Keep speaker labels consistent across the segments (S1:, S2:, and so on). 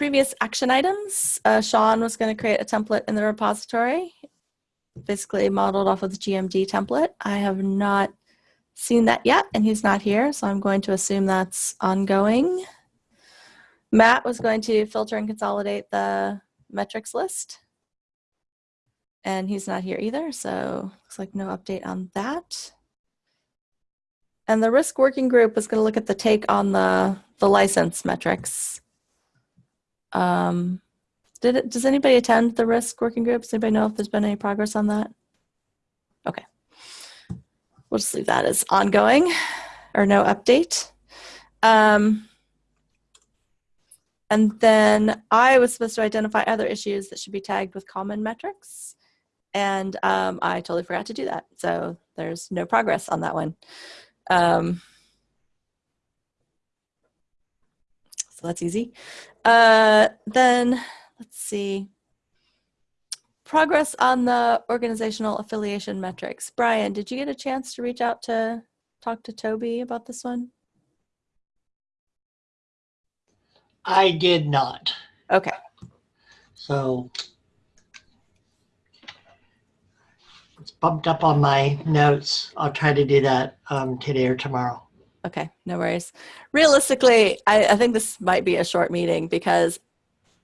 S1: previous action items, uh, Sean was going to create a template in the repository, basically modeled off of the GMD template. I have not seen that yet, and he's not here, so I'm going to assume that's ongoing. Matt was going to filter and consolidate the metrics list. And he's not here either, so looks like no update on that. And the risk working group was going to look at the take on the, the license metrics. Um, did it, does anybody attend the risk working group? Does anybody know if there's been any progress on that? Okay. We'll just leave that as ongoing or no update. Um, and then I was supposed to identify other issues that should be tagged with common metrics. And um, I totally forgot to do that. So there's no progress on that one. Um, so that's easy. Uh, then let's see. Progress on the organizational affiliation metrics. Brian, did you get a chance to reach out to talk to Toby about this one?
S2: I did not.
S1: Okay.
S2: So it's bumped up on my notes. I'll try to do that um, today or tomorrow.
S1: Okay, no worries. Realistically, I, I think this might be a short meeting because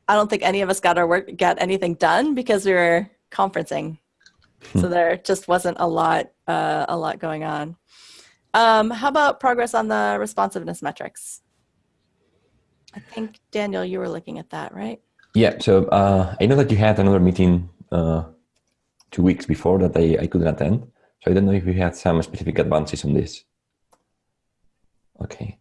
S1: I don't think any of us got our work, got anything done because we were conferencing. so
S3: Hmm.
S1: there just wasn't a lot, uh, a lot going on. Um, how about progress on the responsiveness metrics? I think Daniel, you were looking at that, right?
S3: Yeah, so uh, I know that you had another meeting uh, two weeks before that I, I couldn't attend. So I don't know if you had some specific advances on this. Okay.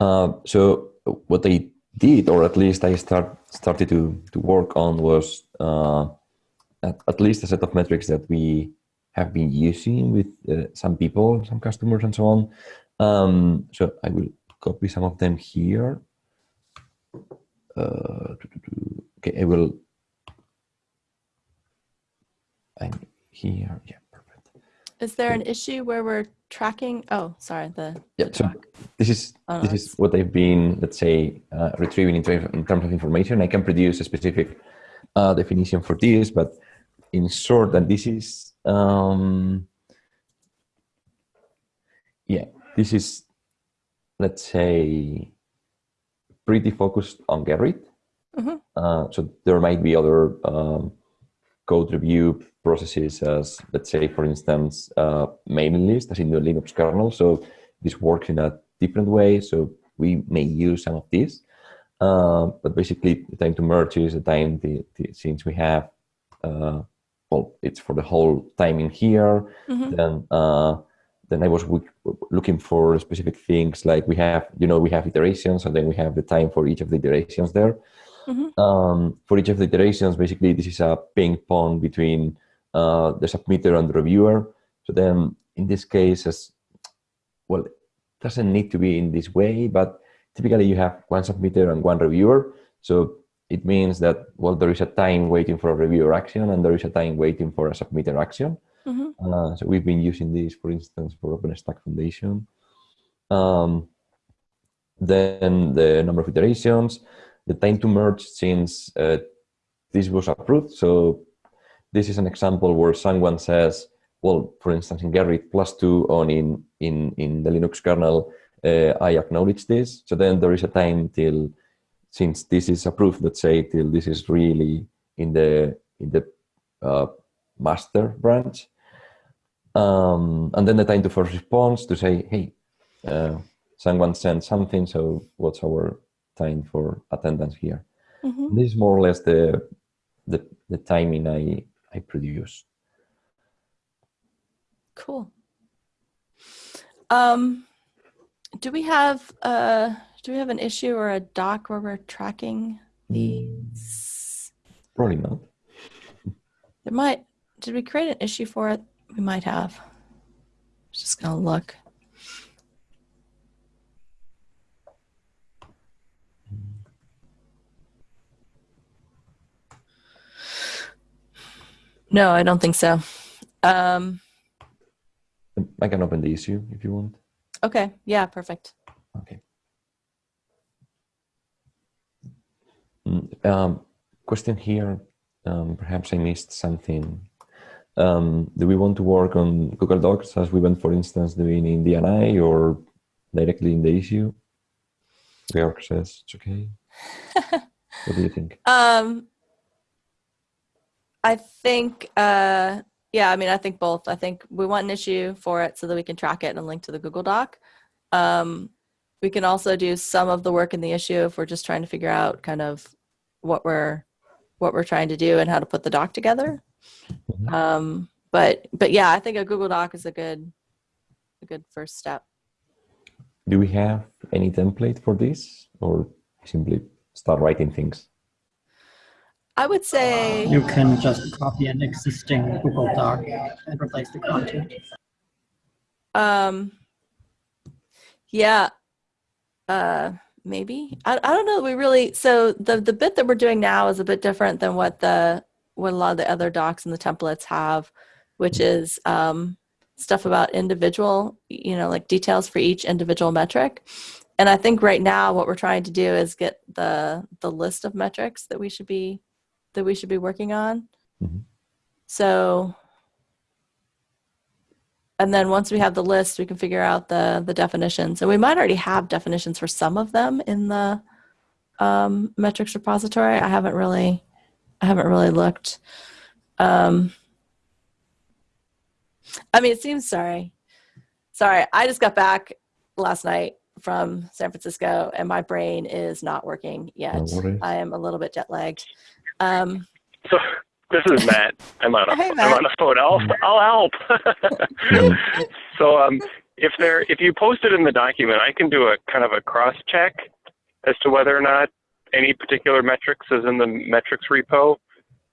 S3: Uh, so what I did, or at least I start started to, to work on was uh, at, at least a set of metrics that we have been using with uh, some people, some customers and so on. Um, so I will copy some of them here. Uh, okay, I will. I'm here. Yeah.
S1: Is there an issue where we're tracking? Oh, sorry, the,
S3: Yeah,
S1: the
S3: so this is
S1: Oh, no,
S3: this is what I've been, let's say, uh, retrieving in, in terms of information. I can produce a specific uh, definition for this, but in short, and this is, um, yeah, this is, let's say, pretty focused on Gerrit.
S1: Mhm.
S3: Uh, so there might be other um, code review processes as, let's say, for instance, uh, mailing list as in the Linux kernel. So this works in a different way. So we may use some of these. Uh, but basically, the time to merge is the time the, the, since we have, uh, well, it's for the whole time in here.
S1: Mhm.
S3: Then, uh, then I was looking for specific things like we have, you know, we have iterations, and then we have the time for each of the iterations there.
S1: Mhm.
S3: Um, for each of the iterations, basically, this is a ping pong between uh, the submitter and the reviewer. So then, in this case, as well, it doesn't need to be in this way, but typically you have one submitter and one reviewer. So it means that, well, there is a time waiting for a reviewer action and there is a time waiting for a submitter action.
S1: Mhm.
S3: Uh, so we've been using this, for instance, for OpenStack Foundation. Um, then the number of iterations, the time to merge since uh, this was approved. So this is an example where someone says, well, for instance, in Gerrit plus two on in, in, in the Linux kernel, uh, I acknowledge this. So then there is a time till, since this is approved, let's say, till this is really in the, in the uh, master branch. Um, and then the time to first response to say, hey, uh, someone sent something, so what's our time for attendance here?
S1: Mhm.
S3: This is more or less the the, the timing I I produce.
S1: Cool. Um, do we have uh do we have an issue or a doc where we're tracking these?
S3: Probably not.
S1: There might. Did we create an issue for it? We might have. Just gonna look. No, I don't think so. Um,
S3: I can open the issue if you want.
S1: okay, yeah, perfect.
S3: Okay. Mm, Um, question here. Um, perhaps I missed something. Um, do we want to work on Google Docs as we went, for instance, doing in DNI or directly in the issue? Georg says it's okay. what do you think?
S1: Um, I think, uh, yeah, I mean, I think both. I think we want an issue for it so that we can track it and link to the Google Doc. Um, we can also do some of the work in the issue if we're just trying to figure out kind of what we're what we're trying to do and how to put the doc together.
S3: Mhm.
S1: Um, but but yeah, I think a Google Doc is a good a good first step.
S3: Do we have any template for this or simply start writing things?
S1: I would say
S4: You can just copy an existing Google Doc and replace the content.
S1: Um, yeah, uh, maybe. I, I don't know. We really so the the bit that we're doing now is a bit different than what the what a lot of the other docs and the templates have, which is um, stuff about individual, you know, like details for each individual metric. And I think right now what we're trying to do is get the the list of metrics that we should be that we should be working on.
S3: Mhm.
S1: So and then once we have the list, we can figure out the the definitions. And we might already have definitions for some of them in the um, metrics repository. I haven't really, I haven't really looked. Um, I mean, it seems sorry, sorry. I just got back last night from San Francisco, and my brain is not working yet. I am a little bit jet lagged. Um,
S5: So this is Matt. I'm on a am on a phone. I'll I'll help. so um, if there if you post it in the document, I can do a kind of a cross check as to whether or not any particular metrics is in the metrics repo.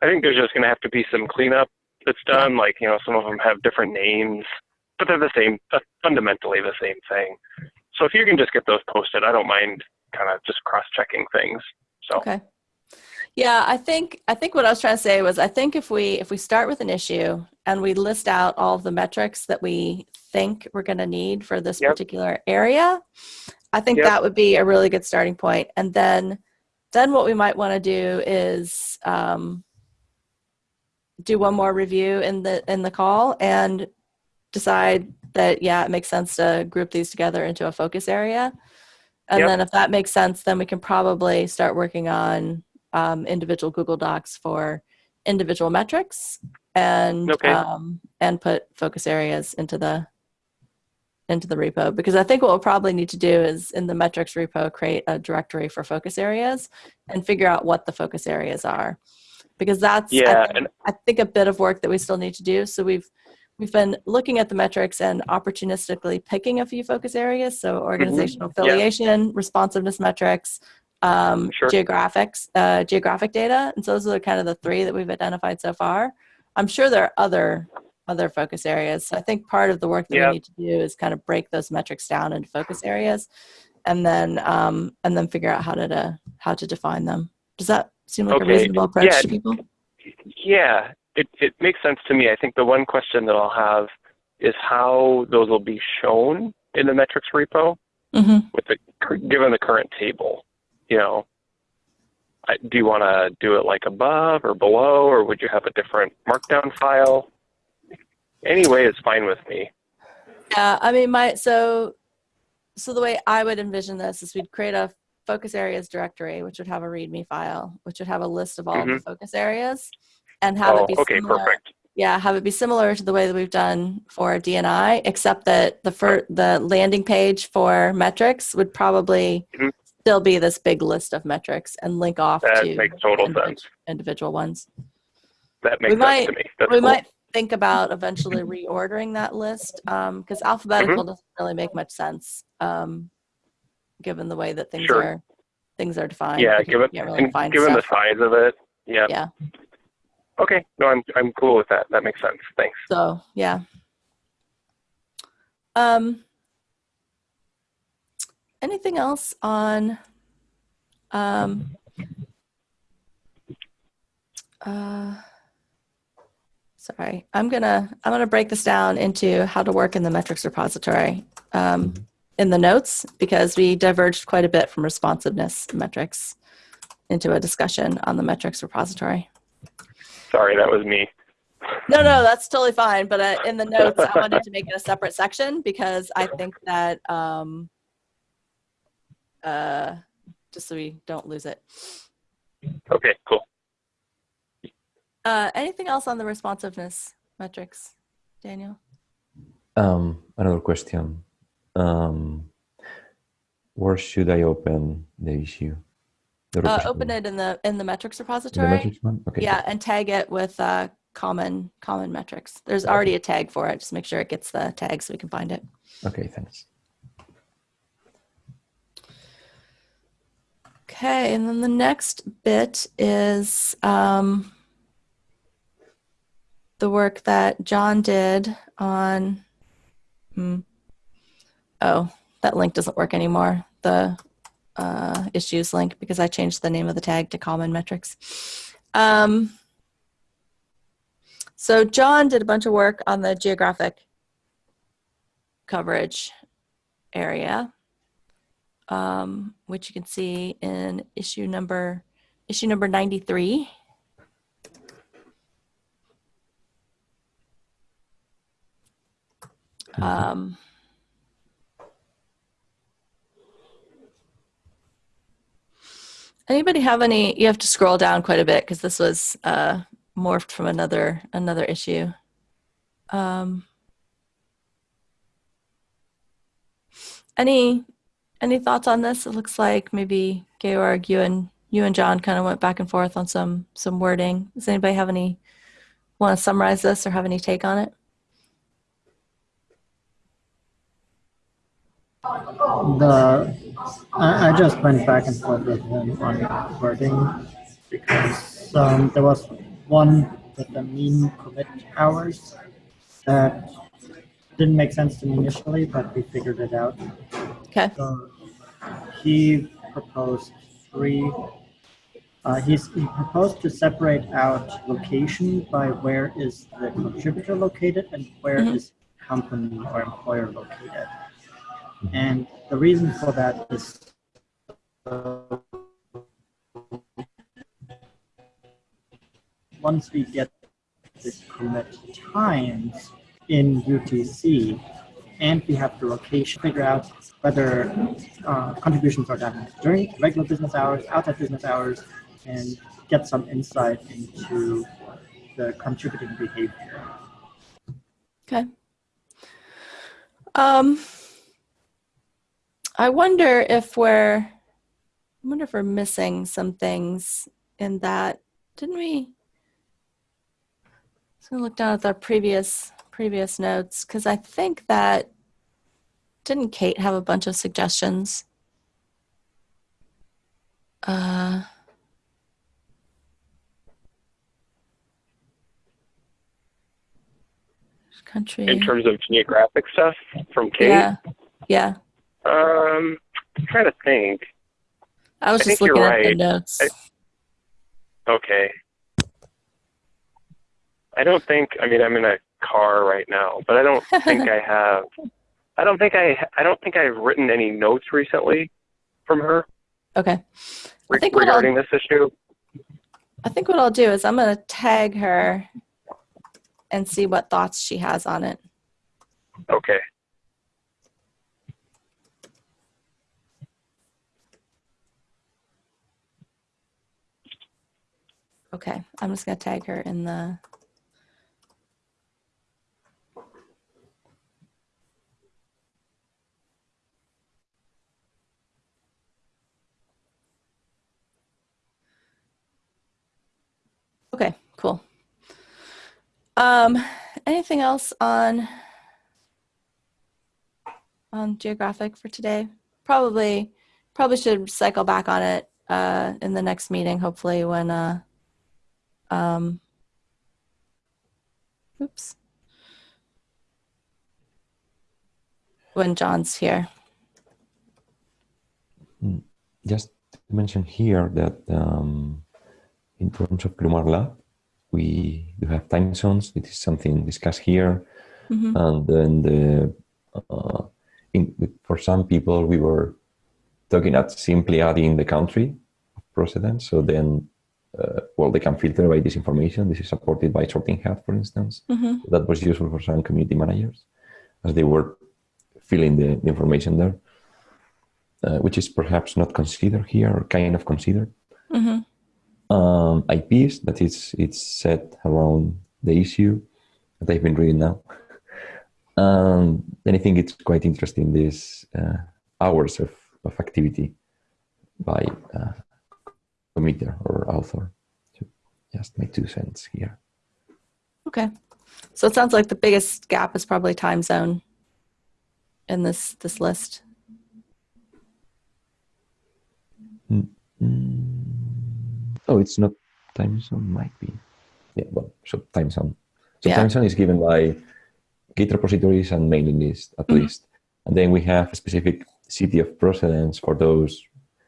S5: I think there's just going to have to be some cleanup that's done. Like you know, some of them have different names, but they're the same, uh, fundamentally the same thing. So if you can just get those posted, I don't mind kind of just cross checking things. So
S1: Okay. Yeah, I think I think what I was trying to say was I think if we if we start with an issue and we list out all of the metrics that we think we're going to need for this
S5: Yep.
S1: particular area, I think
S5: Yep.
S1: that would be a really good starting point. And then then what we might want to do is um, do one more review in the in the call and decide that yeah, it makes sense to group these together into a focus area. And
S5: Yep.
S1: then if that makes sense, then we can probably start working on um, individual Google Docs for individual metrics and
S5: Okay.
S1: um, and put focus areas into the into the repo because I think what we'll probably need to do is in the metrics repo create a directory for focus areas and figure out what the focus areas are because that's I
S5: yeah,
S1: think-
S5: and
S1: I think a bit of work that we still need to do. So we've we've been looking at the metrics and opportunistically picking a few focus areas. So organizational
S5: Mm-hmm. Yeah.
S1: affiliation, responsiveness metrics, um,
S5: Sure.
S1: geographics, uh, geographic data, and so those are kind of the three that we've identified so far. I'm sure there are other other focus areas. So I think part of the work that
S5: Yeah.
S1: we need to do is kind of break those metrics down into focus areas, and then um, and then figure out how to, to how to define them. Does that seem like a reasonable approach
S5: Yeah.
S1: to people?
S5: Yeah, it, it makes sense to me. I think the one question that I'll have is how those will be shown in the metrics repo
S1: hmm
S5: with the given the current table. You know, I, do you want to do it like above or below, or would you have a different markdown file? Any way is fine with me.
S1: Yeah, I mean, my so so the way I would envision this is we'd create a focus areas directory, which would have a README file, which would have a list of all of the focus areas, and have
S5: oh,
S1: it be
S5: okay,
S1: similar.
S5: perfect.
S1: Yeah, have it be similar to the way that we've done for DNI, except that the fir- the landing page for metrics would probably
S5: Mhm.
S1: Still be this big list of metrics and link off
S5: That
S1: to
S5: makes total
S1: individ-
S5: sense.
S1: individual ones.
S5: That makes sense
S1: might-
S5: to me. That's
S1: we
S5: cool.
S1: might think about eventually reordering that list because alphabetical doesn't really make much sense um, given the way that things
S5: Sure.
S1: are things are defined.
S5: yeah, given
S1: really
S5: given the size of it. Yeah.
S1: Yeah.
S5: Okay. No, I'm I'm cool with that. That makes sense. Thanks.
S1: So yeah. Um, anything else on? Um, uh, sorry, I'm gonna I'm gonna break this down into how to work in the metrics repository um, in the notes because we diverged quite a bit from responsiveness metrics into a discussion on the metrics repository.
S5: Sorry, that was me.
S1: No, no, that's totally fine. But uh, in the notes, I wanted to make it a separate section because I think that um, uh, just so we don't lose it.
S5: Okay, cool.
S1: Uh, anything else on the responsiveness metrics, Daniel?
S3: Um, another question. Um, where should I open the issue? The
S1: Uh, open it in the in the metrics repository.
S3: the metrics one? Okay.
S1: Yeah, and tag it with uh, common common metrics. There's already a tag for it. Just make sure it gets the tag so we can find it.
S3: Okay, thanks.
S1: Okay, and then the next bit is um, the work that John did on. Hmm, oh, that link doesn't work anymore. The uh, issues link because I changed the name of the tag to common metrics. Um, so John did a bunch of work on the geographic coverage area um, which you can see in issue number issue number 93. Um, anybody have any? You have to scroll down quite a bit because this was uh, morphed from another another issue. Um, any any thoughts on this? It looks like maybe Georg, you and you and John kind of went back and forth on some some wording. Does anybody have any want to summarize this or have any take on it?
S4: The I, I just went back and forth with him on wording because um, there was one with the mean commit hours that didn't make sense to me initially, but we figured it out.
S1: Okay.
S4: So he proposed three. Uh, he's, he proposed to separate out location by where is the contributor located and where is
S1: Mhm.
S4: company or employer located. And the reason for that is once we get the commit times in UTC, and we have the location, figure out whether uh, contributions are done during regular business hours, outside business hours, and get some insight into the contributing behavior.
S1: Okay. Um, I wonder if we're, I wonder if we're missing some things in that. Didn't we? Gonna look down at our previous previous notes because I think that didn't Kate have a bunch of suggestions? Uh, country.
S5: In terms of geographic stuff from Kate,
S1: Yeah, yeah.
S5: um, I'm trying to think.
S1: I was
S5: I
S1: just looking at the notes.
S5: I- Okay. I don't think. I mean, I'm in a car right now, but I don't think I have. I don't think I. I don't think I've written any notes recently from her
S1: okay. I think
S5: regarding this issue.
S1: I think what I'll do is I'm going to tag her and see what thoughts she has on it.
S5: Okay.
S1: Okay. I'm just going to tag her in the. Okay, cool. Um, anything else on on geographic for today? Probably, probably should cycle back on it uh, in the next meeting. Hopefully, when uh, um, oops, when John's here.
S3: Just to mention here that um, in terms of GrimoireLab, we do have time zones. It is something discussed here.
S1: Mhm.
S3: And then the, uh, in, for some people, we were talking at simply adding the country of precedents. So then, uh, well, they can filter by this information. This is supported by Sorting Hat, for instance.
S1: hmm
S3: That was useful for some community managers as they were filling the, the information there, uh, which is perhaps not considered here or kind of considered.
S1: hmm
S3: Um, IPs, that it's it's set around the issue that I've been reading now. Um, and I think it's quite interesting, these uh, hours of, of activity by uh, committer or author. So just my two cents here.
S1: Okay. So it sounds like the biggest gap is probably time zone in this this list.
S3: Mm. Oh, it's not time zone, might be. Yeah, well, so time zone. So
S1: Yeah.
S3: time zone is given by Git repositories and mailing list at
S1: Mhm.
S3: least. And then we have a specific city of precedence for those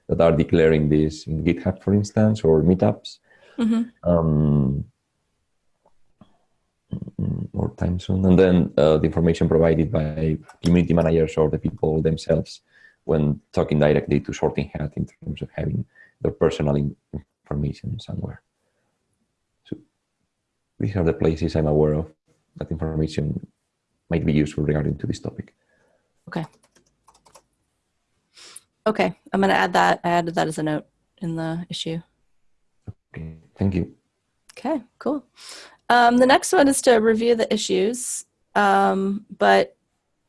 S3: that are declaring this in GitHub, for instance, or meetups.
S1: hmm
S3: Um, mm, or time zone. And then uh, the information provided by community managers or the people themselves when talking directly to Sorting Hat in terms of having their personal in- information somewhere. So these are the places I'm aware of that information might be useful regarding to this topic.
S1: Okay, Okay, I'm going to add that. I added that as a note in the issue.
S3: Okay, thank you.
S1: Okay, cool. Um, the next one is to review the issues. Um, but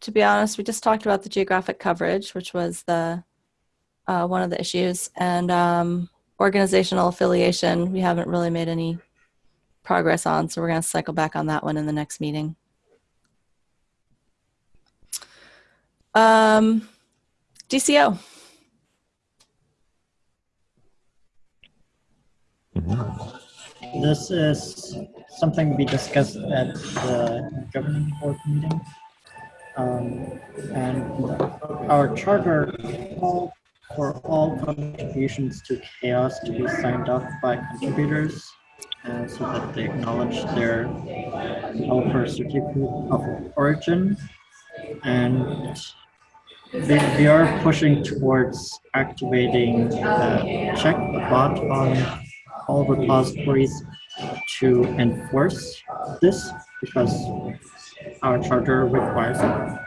S1: to be honest, we just talked about the geographic coverage, which was the uh, one of the issues, and um, organizational affiliation. We haven't really made any progress on, so we're going to cycle back on that one in the next meeting. Um, DCO.
S4: This is something we discussed at the governing board meeting. Um, and our charter called for all contributions to CHAOSS to be signed off by contributors uh, so that they acknowledge their developer certificate of origin. And we, we are pushing towards activating the check the bot on all repositories to enforce this because our charter requires it.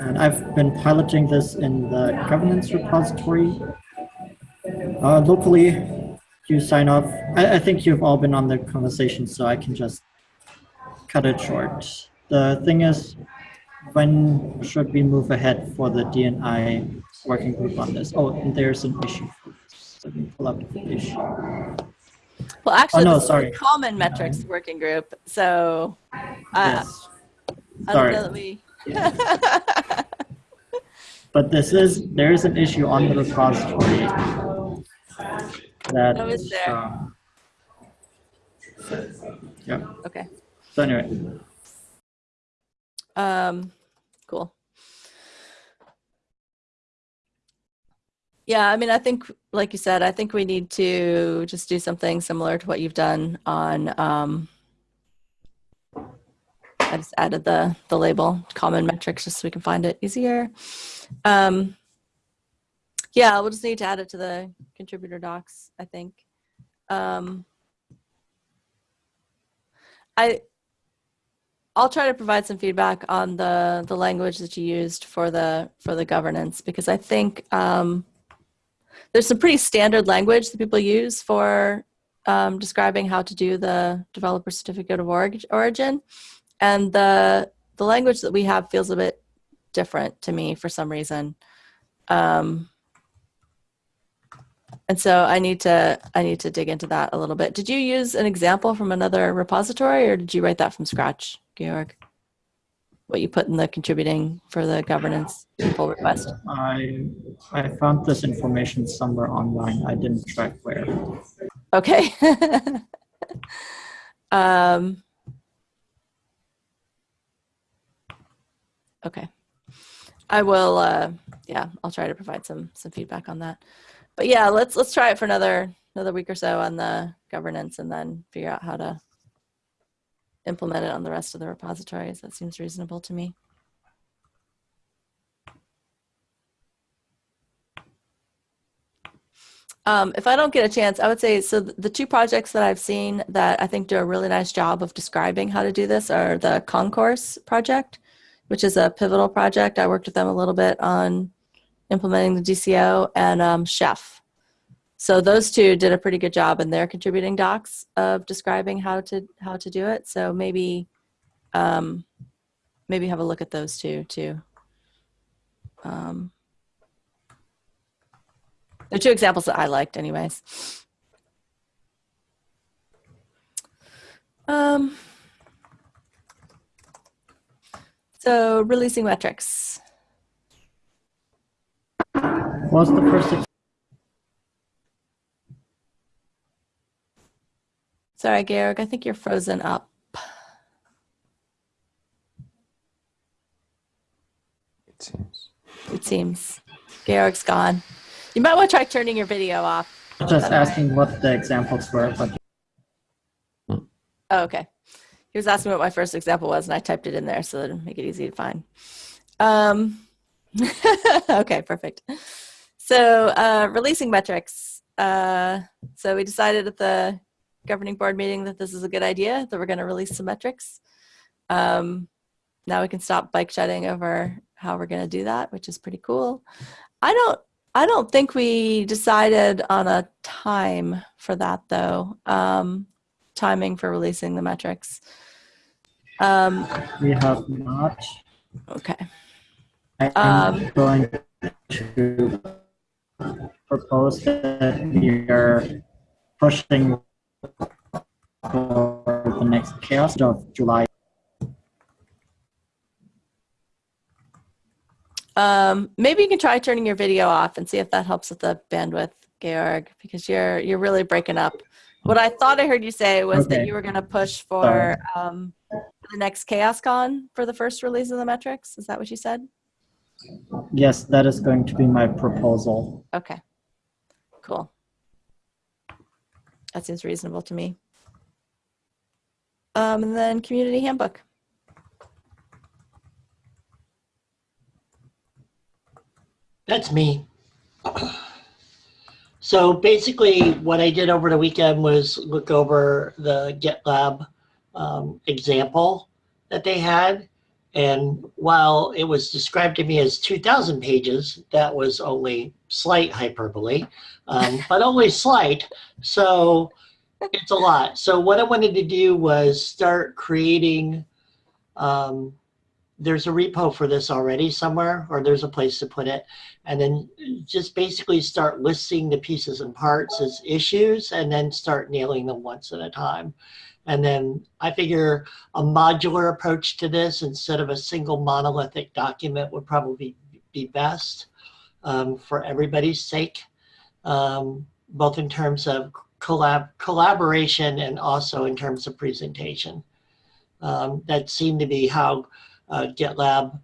S4: And I've been piloting this in the governance repository. Uh, locally, you sign off. I, I think you've all been on the conversation, so I can just cut it short. The thing is, when should we move ahead for the DNI working group on this? Oh, and there's an issue. Let me pull up the issue.
S1: Well, actually,
S4: Oh, no,
S1: this is the
S4: sorry.
S1: Common Metrics Working Group. So uh,
S4: Yes. Sorry.
S1: That we.
S4: But this is, there is an issue on the repository that.
S1: Oh, is there?
S4: um, Yeah,
S1: okay.
S4: so anyway,
S1: Um, cool. Yeah, I mean, I think, like you said, I think we need to just do something similar to what you've done on. Um, I just added the the label common metrics just so we can find it easier. Um, yeah, we'll just need to add it to the contributor docs. I think. Um, I I'll try to provide some feedback on the the language that you used for the for the governance because I think um, there's some pretty standard language that people use for um, describing how to do the developer certificate of orig- origin, and the the language that we have feels a bit different to me for some reason. Um, and so I need to I need to dig into that a little bit. Did you use an example from another repository, or did you write that from scratch, Georg? What you put in the contributing for the governance pull request?
S4: I, I found this information somewhere online. I didn't track where.
S1: Okay. um, okay. I will. Uh, yeah, I'll try to provide some some feedback on that. But yeah, let's let's try it for another another week or so on the governance, and then figure out how to implement it on the rest of the repositories. That seems reasonable to me. Um, if I don't get a chance, I would say so. The two projects that I've seen that I think do a really nice job of describing how to do this are the Concourse project, which is a pivotal project. I worked with them a little bit on implementing the DCO, and um, Chef. So those two did a pretty good job in their contributing docs of describing how to how to do it. So maybe um, maybe have a look at those two too. Um, they're two examples that I liked, anyways. Um, so releasing metrics.
S4: What was the first
S1: Sorry, Georg, I think you're frozen up.
S3: It seems.
S1: It seems. Georg's gone. You might want to try turning your video off.
S4: just asking what the examples were, but
S1: Oh, okay. He was asking what my first example was, and I typed it in there so that make it easy to find. Um, okay, perfect. So uh, releasing metrics. Uh, so we decided at the governing board meeting that this is a good idea, that we're going to release some metrics. Um, now we can stop bike shedding over how we're going to do that, which is pretty cool. I don't. I don't think we decided on a time for that though. Um, timing for releasing the metrics. Um,
S4: we have not.
S1: okay.
S4: I'm
S1: Um,
S4: going to propose that we are pushing for the next chaos of July.
S1: Um, maybe you can try turning your video off and see if that helps with the bandwidth, Georg, because you're you're really breaking up. What I thought I heard you say was that you were going to push for um, the next ChaosCon for the first release of the metrics. Is that what you said?
S4: Yes, that is going to be my proposal.
S1: Okay. Cool. That seems reasonable to me. Um, and then community handbook.
S2: That's me. So basically, what I did over the weekend was look over the GitLab um, example that they had. And while it was described to me as 2,000 pages, that was only slight hyperbole, um, but only slight. So it's a lot. So what I wanted to do was start creating um, there's a repo for this already somewhere, or there's a place to put it. And then just basically start listing the pieces and parts as issues and then start nailing them once at a time. And then I figure a modular approach to this instead of a single monolithic document would probably be best um, for everybody's sake, um, both in terms of collab collaboration and also in terms of presentation. Um, that seemed to be how GitLab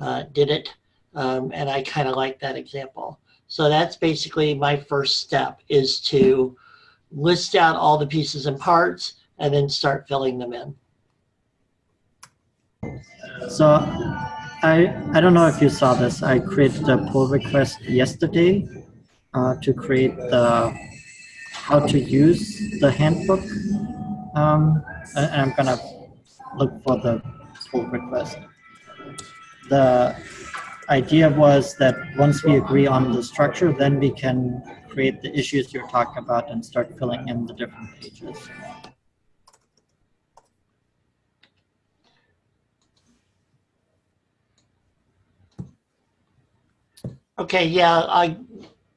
S2: uh, did it, um, and I kind of like that example. So that's basically my first step is to list out all the pieces and parts and then start filling them in.
S4: So I, I don't know if you saw this. I created a pull request yesterday uh, to create the how to use the handbook. Um, and I'm gonna look for the pull request. The idea was that once we agree on the structure, then we can create the issues you're talking about and start filling in the different pages.
S2: Okay, yeah, I,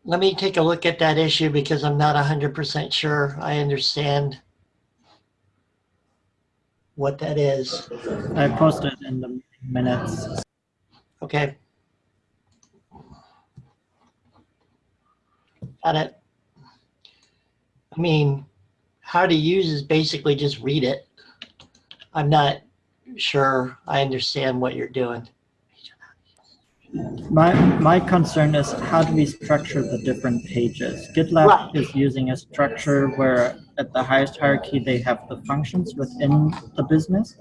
S2: let me take a look at that issue because I'm not 100% sure I understand what that is.
S4: I posted in the minutes.
S2: Okay. Got it. I mean, how to use is basically just read it. I'm not sure I understand what you're doing.
S4: My, my concern is how do we structure the different pages? GitLab
S2: Right.
S4: is using a structure where at the highest hierarchy, they have the functions within the business.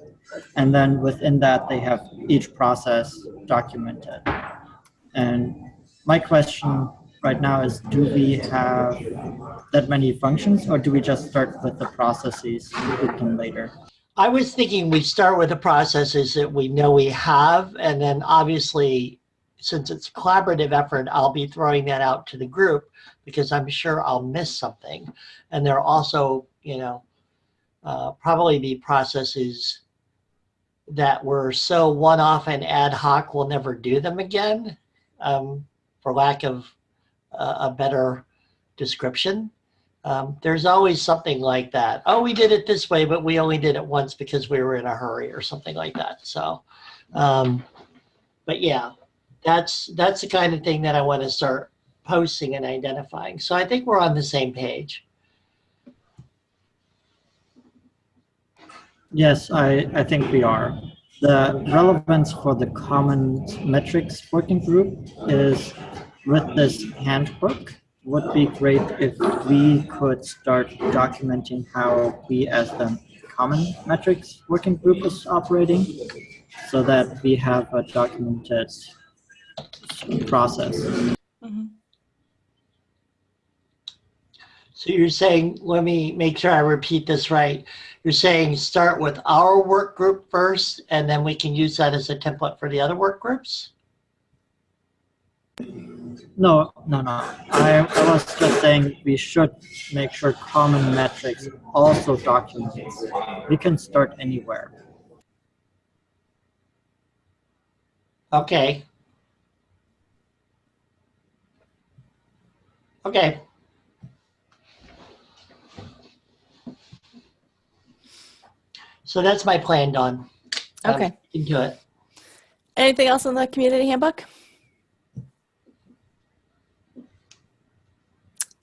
S4: And then within that, they have each process documented. And my question right now is, do we have that many functions or do we just start with the processes and group them later?
S2: I was thinking we start with the processes that we know we have, and then obviously, since it's a collaborative effort, I'll be throwing that out to the group because I'm sure I'll miss something. And there are also, you know, uh, probably be processes that were so one-off and ad hoc, we'll never do them again, um, for lack of a, a better description. Um, there's always something like that. Oh, we did it this way, but we only did it once because we were in a hurry or something like that. So, um, but yeah, that's that's the kind of thing that I want to start posting and identifying. So I think we're on the same page.
S4: Yes, I, I think we are. The relevance for the common metrics working group is with this handbook would be great if we could start documenting how we as the common metrics working group is operating so that we have a documented process.
S1: Mhm.
S2: So you're saying, let me make sure I repeat this right. You're saying start with our work group first, and then we can use that as a template for the other work groups?
S4: No, no, no. I, I was just saying we should make sure common metrics also documents. We can start anywhere.
S2: Okay. Okay. So that's my plan, Don. Um,
S1: Okay.
S2: Into it.
S1: Anything else in the community handbook?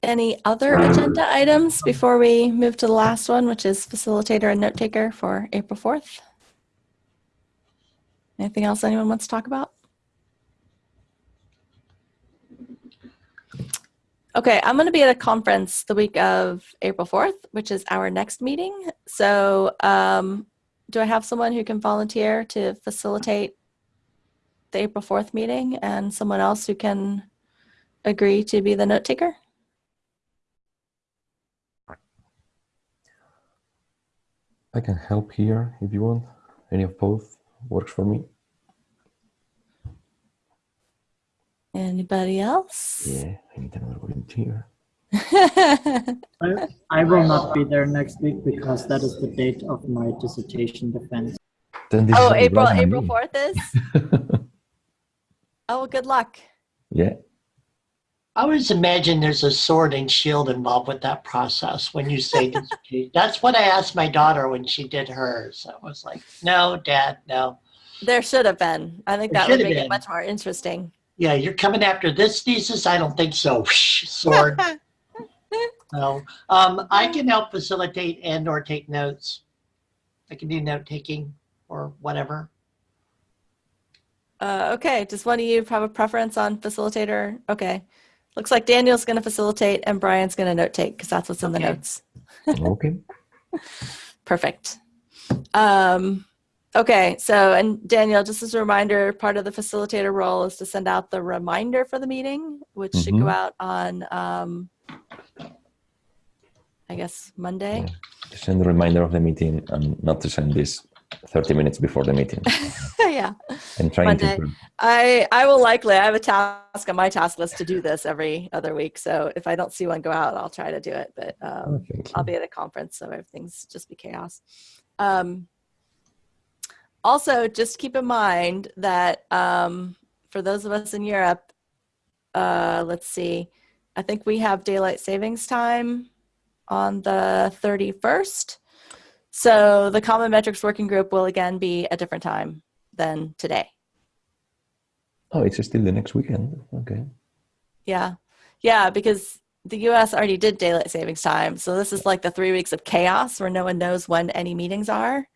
S1: Any other agenda items before we move to the last one, which is facilitator and note taker for April 4th? Anything else anyone wants to talk about? Okay, I'm going to be at a conference the week of April 4th, which is our next meeting. So, um, do I have someone who can volunteer to facilitate the April 4th meeting and someone else who can agree to be the note taker?
S3: I can help here if you want. Any of both works for me.
S1: Anybody else?
S3: Yeah, I need another volunteer.
S4: I, I will not be there next week because that is the date of my dissertation defense.
S3: Then this
S1: oh,
S3: is only
S1: April April
S3: me.
S1: 4th is? Oh, well, good luck.
S3: yeah,
S2: I always imagine there's a sword and shield involved with that process when you say dissertation. That's what I asked my daughter when she did hers. I was like, no, dad, no.
S1: There should have been. I think
S2: There
S1: that would make
S2: been.
S1: it much more interesting.
S2: Yeah, you're coming after this thesis? I don't think so. Sword. No. Um, I can help facilitate and or take notes. I can do note taking or whatever.
S1: Uh, okay, does one of you have a preference on facilitator? Okay. Looks like Daniel's going to facilitate and Brian's going to note take because that's what's in the notes.
S3: okay.
S1: Perfect. Um, okay, so and Daniel, just as a reminder, part of the facilitator role is to send out the reminder for the meeting, which should go
S3: Mhm.
S1: out on, um, I guess, Monday.
S3: To send the reminder of the meeting and not to send this 30 minutes before the meeting.
S1: yeah.
S3: I'm trying
S1: Monday.
S3: to.
S1: I I will likely I have a task on my task list to do this every other week. So if I don't see one go out, I'll try to do it. But um,
S3: Oh, thank.
S1: I'll be at a conference, so everything's just be chaos. Um, also, just keep in mind that um, for those of us in Europe, uh, let's see, I think we have daylight savings time on the 31st. So the Common Metrics Working Group will again be a different time than today.
S3: Oh, it's still the next weekend. Okay.
S1: Yeah. Yeah, because the US already did daylight savings time. So this is like the three weeks of chaos where no one knows when any meetings are.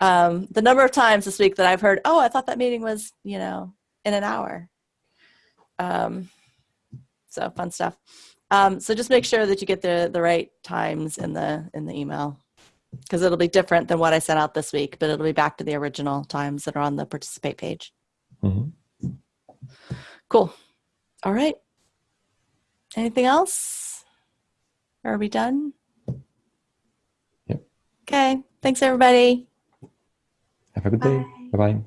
S1: Um, the number of times this week that I've heard, oh, I thought that meeting was, you know, in an hour. Um, so fun stuff. Um, so just make sure that you get the the right times in the in the email because it'll be different than what I sent out this week, but it'll be back to the original times that are on the participate page.
S3: Mhm.
S1: Cool. All right. Anything else? Are we done?
S3: Yep.
S1: Okay. Thanks, everybody.
S3: Have a good day.
S1: Bye.
S3: Bye bye.